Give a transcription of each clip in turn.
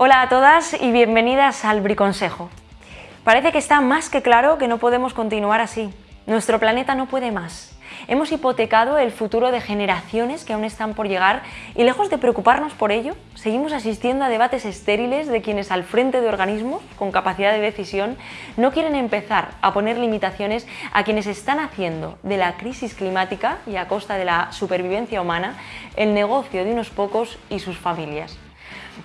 Hola a todas y bienvenidas al Briconsejo. Parece que está más que claro que no podemos continuar así. Nuestro planeta no puede más. Hemos hipotecado el futuro de generaciones que aún están por llegar y lejos de preocuparnos por ello, seguimos asistiendo a debates estériles de quienes al frente de organismos con capacidad de decisión no quieren empezar a poner limitaciones a quienes están haciendo de la crisis climática y a costa de la supervivencia humana el negocio de unos pocos y sus familias.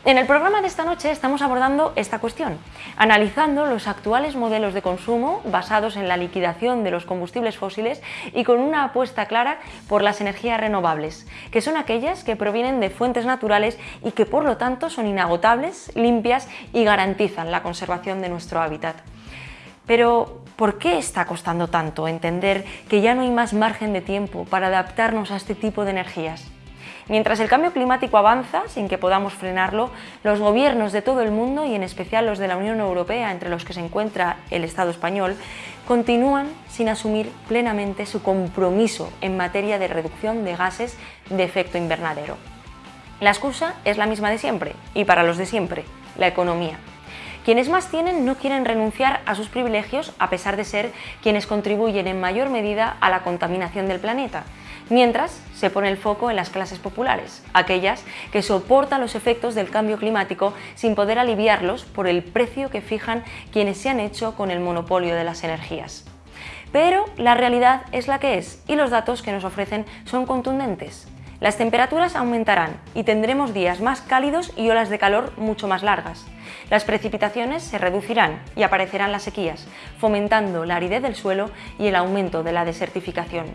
En el programa de esta noche estamos abordando esta cuestión, analizando los actuales modelos de consumo basados en la liquidación de los combustibles fósiles y con una apuesta clara por las energías renovables, que son aquellas que provienen de fuentes naturales y que por lo tanto son inagotables, limpias y garantizan la conservación de nuestro hábitat. Pero, ¿por qué está costando tanto entender que ya no hay más margen de tiempo para adaptarnos a este tipo de energías? Mientras el cambio climático avanza, sin que podamos frenarlo, los gobiernos de todo el mundo, y en especial los de la Unión Europea, entre los que se encuentra el Estado español, continúan sin asumir plenamente su compromiso en materia de reducción de gases de efecto invernadero. La excusa es la misma de siempre, y para los de siempre, la economía. Quienes más tienen no quieren renunciar a sus privilegios a pesar de ser quienes contribuyen en mayor medida a la contaminación del planeta, mientras se pone el foco en las clases populares, aquellas que soportan los efectos del cambio climático sin poder aliviarlos por el precio que fijan quienes se han hecho con el monopolio de las energías. Pero la realidad es la que es y los datos que nos ofrecen son contundentes. Las temperaturas aumentarán y tendremos días más cálidos y olas de calor mucho más largas. Las precipitaciones se reducirán y aparecerán las sequías, fomentando la aridez del suelo y el aumento de la desertificación.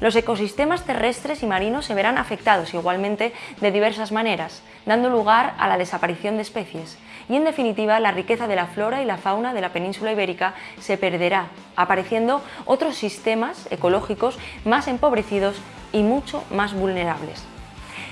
Los ecosistemas terrestres y marinos se verán afectados igualmente de diversas maneras, dando lugar a la desaparición de especies. Y en definitiva, la riqueza de la flora y la fauna de la península ibérica se perderá, apareciendo otros sistemas ecológicos más empobrecidos y mucho más vulnerables.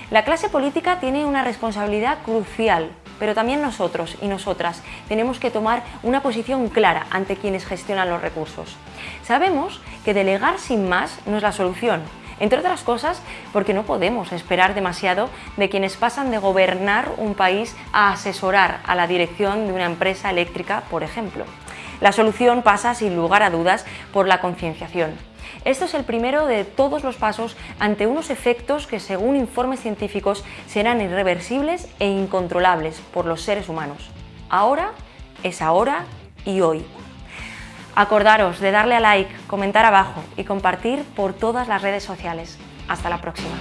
La clase política tiene una responsabilidad crucial pero también nosotros y nosotras tenemos que tomar una posición clara ante quienes gestionan los recursos. Sabemos que delegar sin más no es la solución, entre otras cosas porque no podemos esperar demasiado de quienes pasan de gobernar un país a asesorar a la dirección de una empresa eléctrica, por ejemplo. La solución pasa, sin lugar a dudas, por la concienciación. Esto es el primero de todos los pasos ante unos efectos que, según informes científicos, serán irreversibles e incontrolables por los seres humanos. Ahora es ahora y hoy. Acordaros de darle a like, comentar abajo y compartir por todas las redes sociales. Hasta la próxima.